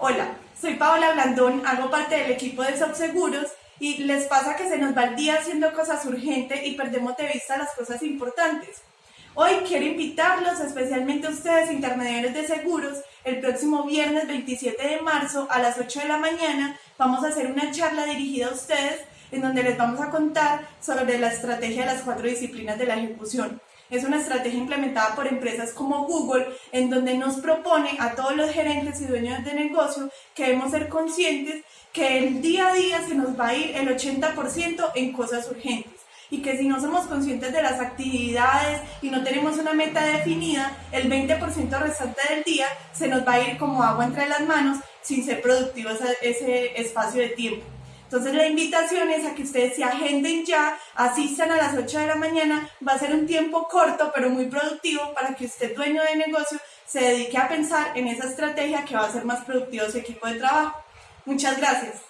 Hola, soy Paola Blandón, hago parte del equipo de Subseguros y les pasa que se nos va el día haciendo cosas urgentes y perdemos de vista las cosas importantes. Hoy quiero invitarlos, especialmente a ustedes, intermediarios de seguros, el próximo viernes 27 de marzo a las 8 de la mañana vamos a hacer una charla dirigida a ustedes en donde les vamos a contar sobre la estrategia de las cuatro disciplinas de la ejecución. Es una estrategia implementada por empresas como Google, en donde nos propone a todos los gerentes y dueños de negocio que debemos ser conscientes que el día a día se nos va a ir el 80% en cosas urgentes y que si no somos conscientes de las actividades y no tenemos una meta definida, el 20% restante del día se nos va a ir como agua entre las manos sin ser productivos ese espacio de tiempo. Entonces la invitación es a que ustedes se agenden ya, asistan a las 8 de la mañana, va a ser un tiempo corto pero muy productivo para que usted dueño de negocio se dedique a pensar en esa estrategia que va a ser más productivo su equipo de trabajo. Muchas gracias.